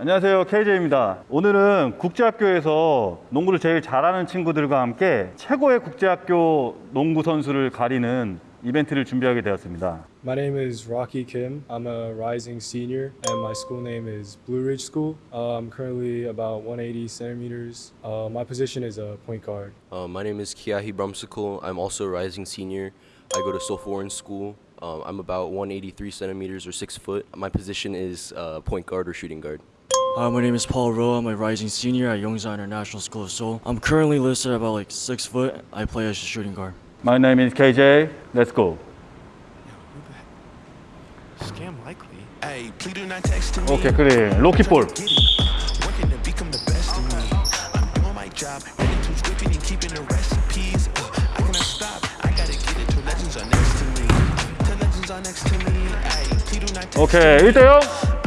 안녕하세요 KJ입니다 오늘은 국제학교에서 농구를 제일 잘하는 친구들과 함께 최고의 국제학교 농구 선수를 가리는 이벤트를 준비하게 되었습니다 My name is Rocky Kim. I'm a rising senior, and my school name is Blue Ridge School. Uh, I'm currently about 180 centimeters. Uh, my position is a point guard. Uh, my name is Kiahi Brumsicle. I'm also a rising senior. I go to Soforeign School. Um, I'm about 183 centimeters or 6 foot. My position is uh, point guard or shooting guard. Hi, my name is Paul Roa. I'm a rising senior at Yongsan International School of Seoul. I'm currently listed about like six foot. I play as a shooting guard. My name is KJ. Let's go. Scam likely. Hey, please do not text me. Okay, 그래. 로키 Working to become the best me. I'm doing my job, to and keeping the recipes. Uh, I cannot stop. I gotta get it legends are next to me. Legends are next to me. Hey, please do not text me. Okay, 1대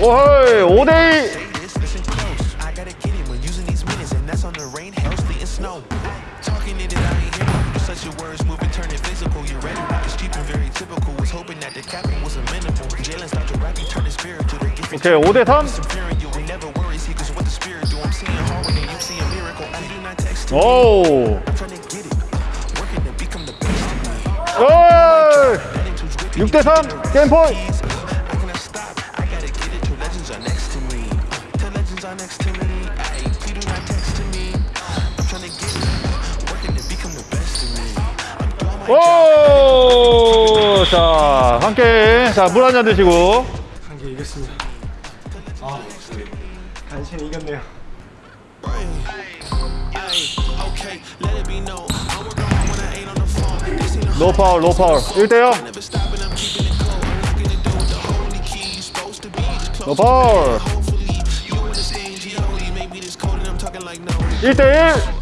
오헐 5대2 Say this, listen close. I gotta get it when using these minutes, and that's on the rain, hail, sleet, and snow. Talking it, I ain't hearing. Such your words moving, turning physical. You ready? It's cheap and very typical. Was hoping that the capping was a minimal. Jalen start to rap, he turn his spiritual. They get 오케이 5대3 comparing you. We never worry, see, cause what the spirit do. I'm 오! 자, 함께. 자, 물 한 잔 드시고. 한 개 이겼습니다. 아, 간신히 이겼네요. 로 파울, 로 파울. 1대0. 로 파울. 1대1.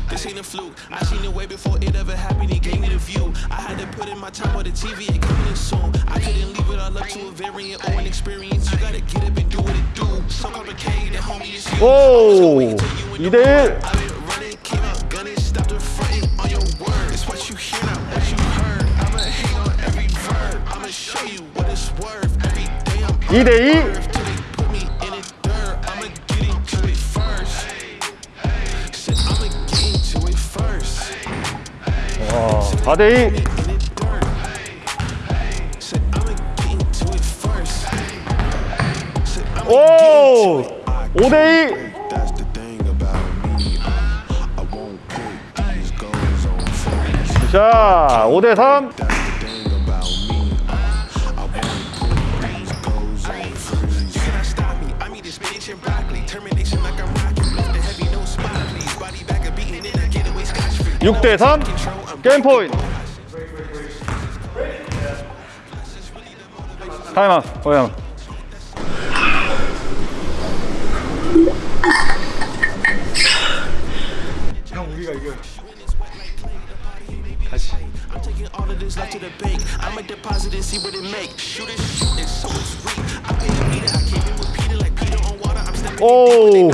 Way before it ever happened. He gave me the view. I had to put in my time on the TV. It coming in soon. I couldn't leave it all up to a variant or an experience. You gotta get up and do what it do. So complicated, homie. It's you. 오 2대1 I've been running, came out gunning, stopped the fronting on your word. It's what you hear, not what you heard. I'ma on every verb. I'ma show you what it's worth. Every day I'm 4대2 오! 5대2 자, 5대3 6대 3 게임 포인트. 타임아웃 오야 형 우리가 이겨. 다시. 오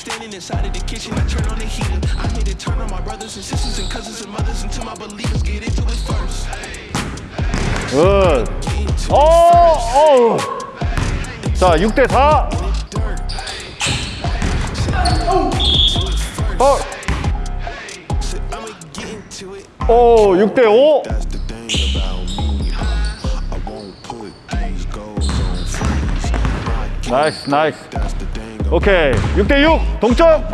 Standing inside of the kitchen, I turn on the heater. I made it turn on my brothers and sisters and cousins and mothers until my believers get into it first. into 오, 오. 자, 6대 4. dirt. 어. 오, 6대 5. That's the thing about me. I won't put these goals on freeze. 나이스, 나이스. 오케이. 6대 6. 동점.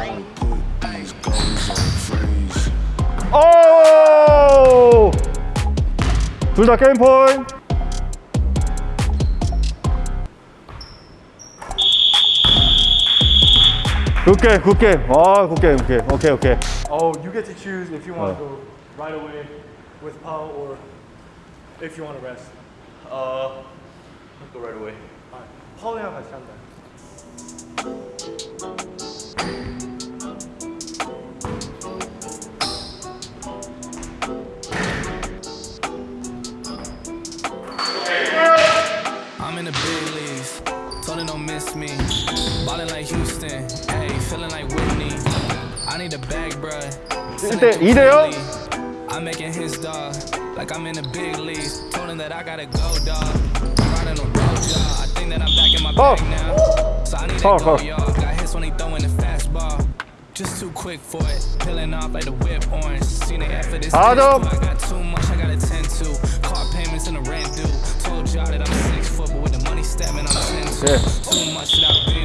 둘 다 게임 포인트. 굿게임, 굿게임. 아, 굿게임, 굿게임. 오케이, 오케이. Oh, you get to choose if you want Oh. to go right away with Paul or if you want to rest. Uh, go right away. 파울이랑 같이 한다. Ballin' like Houston. Hey, feeling like Whitney. I need a bag, bruh. Send it 1대 to 2대요. Quickly. I'm making his dog. Like I'm in the big leagues. Told him that I gotta go, dog. I'm riding a road, y'all. I think that I'm back in my Foul. bag now. So I need to Foul, go, foul. y'all. Got hits when he throwing the fastball. Just too quick for it. Peeling off like the whip orange. Seen the effort this Adam. I got too much I gotta tend to. Car payments and the rent due. Told y'all that I'm six foot, but with the money stabbing, I'm ten to. Yeah. Too much that I've been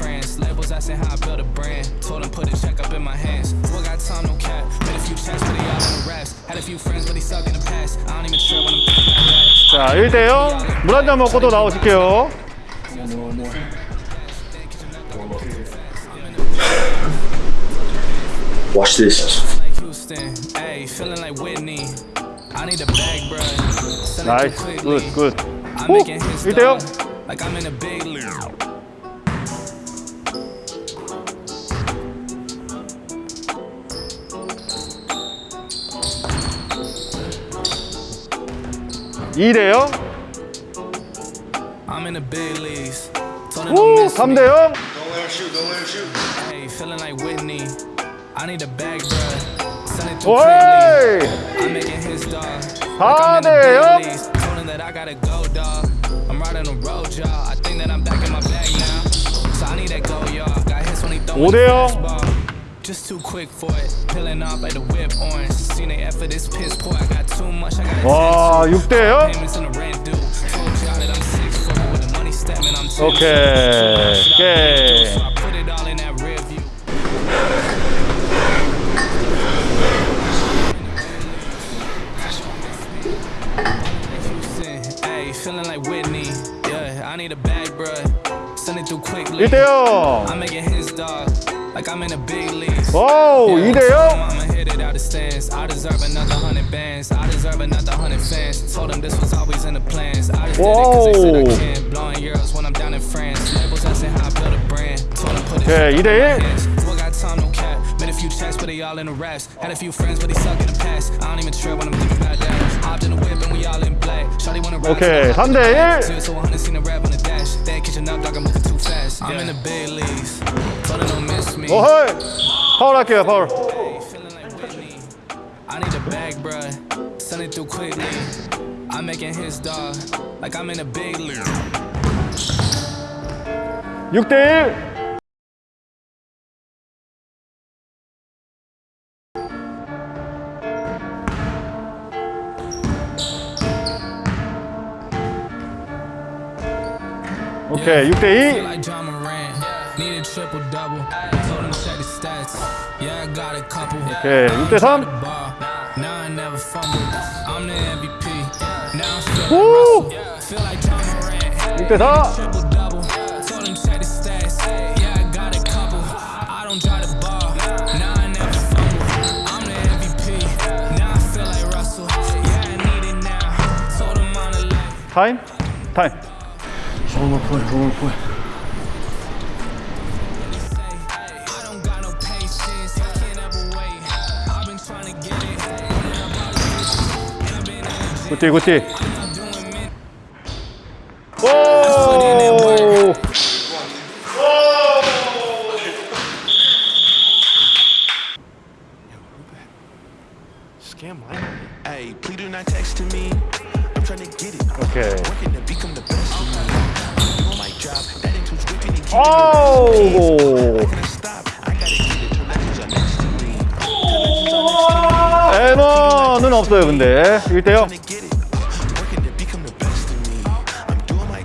time, no cap. Made a few checks, but they all in the raps. Had a few friends, but they suck in the past. I don't even trip when I'm thinking about that. 자 1대 0. 물 한 잔 먹고 또 나오실게요. Watch this. like Houston, hey, feeling like Whitney. I need a bag, bruh. Send it 나이스. through 굿 quickly. 굿. I'm 오, making his 1대 0. dog, like I'm in a big league. 2대0 3대0 오이 4대0 5대0 Just too quick for it. Peeling off like the whip orange. Seen the effort, this piss poor. I got too much, I gotta 와, tend to. 6대 0. Payments and the rent due. Told y'all that I'm six foot, but with the money stabbing, I'm 10 오케이. 오케이. So I put it all in that rear view. Houston, Hey, feeling like Whitney. Yeah, I need a bag, bruh. Send it through quickly. 1대 0. I'm making his dog. like I'm in the big leagues. Oh, you there. I'm hit it out of stance. I deserve another hundred bands. I deserve another hundred fans. Told them this was always in the plans. I just Whoa. did it cause they said I can't. Blowing euros when I'm down in France. Labels how I built a brand. Told them put it yeah, you got time, no cap. Made a few chats, but they all in the raps. Had a few friends, but they suck in the past. I don't even trip when I'm thinking about that. Hopped in the whip and we all in black. Shawty wanna ride. Okay, Hyundai, yeah. So 100 seen a rap on the dash. They kitchen up, dog, I'm moving too fast. I'm in the big leagues. Told her don't miss me. 오헐. 파울 할게요, 파울. Feeling like Whitney. I need a bag, bruh. Send it through quickly. I'm making his dog. Like I'm in a big league. 6대 1. 오케이, 6대 Feel 2. Okay, you did him. Now I never fumble. I'm the MVP. Now I'm Woo! Feel like Ja Morant. You did. Triple double. Told him check the stats. Yeah, I got a couple. I don't the ball. Now I never fumble. I'm the MVP. Now I feel like Russell. Yeah, I need it now. Told him on the. Time? Time. One more point, one more point. 굿띠 굿띠 오! 오케이. 오! 에너는 없어요 근데 1대0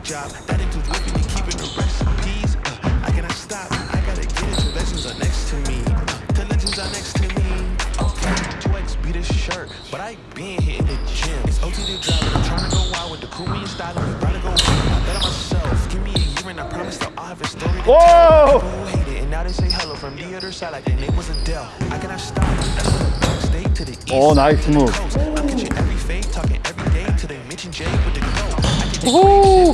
job. That includes whipping and keeping the recipes. Uh, I cannot stop. I gotta get it. The legends are next to me. Uh, the legends are next to me. Okay, 2X beat this shirt, but I been hitting the gym. It's OTD driving. I'm trying to go wild with the cool and style. I'm trying to go wild. I bet on myself. Give me a year and I promise that I'll have a story. Whoa! Who and now they say hello from the other side like their name was Adele. I cannot stop. Stay to the east. Oh, nice move. I'm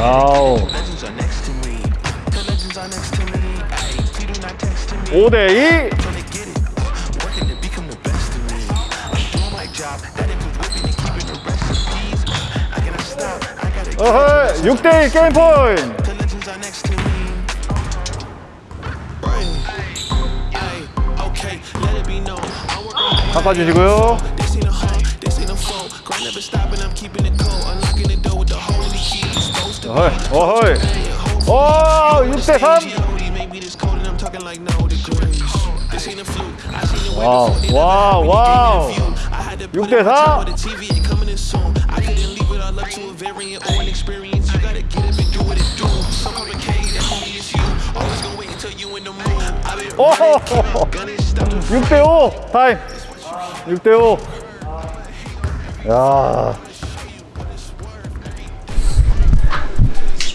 아우. 5대2 어허 6대1 게임 포인트 갚아주시고요. 어헐 어헐 어 6대3 와우 와우 와우. 6대4 오! 6대5 타임. 6대5 야.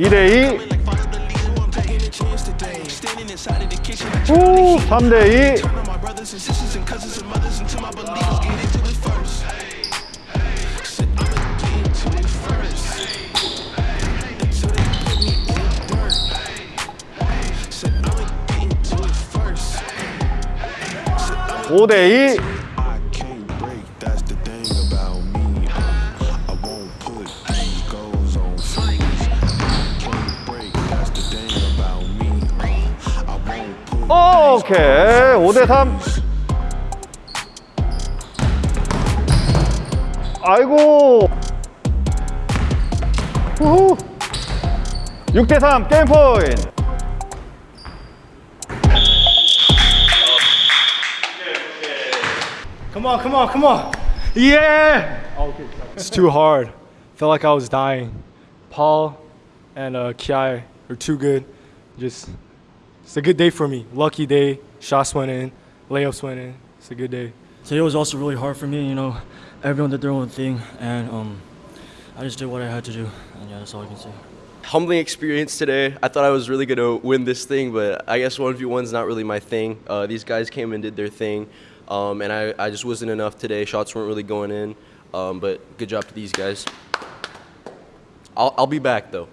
2대2 우 3대2 5대2 오케이. 5대 3. 아이고. 후후. 6대 3 게임 포인트. Come on, come on, come on. 예. It's too hard. Felt like I was dying. Paul and uh, Kiai are too good. Just, it's a good day for me. Lucky day. Shots went in, layups went in. It's a good day. Today was also really hard for me, you know. Everyone did their own thing, and um, I just did what I had to do, and yeah, that's all I can say. Humbling experience today. I thought I was really gonna win this thing, but I guess one v one's not really my thing. Uh, these guys came and did their thing, um, and I, I just wasn't enough today. Shots weren't really going in, um, but good job to these guys. I'll, I'll be back though.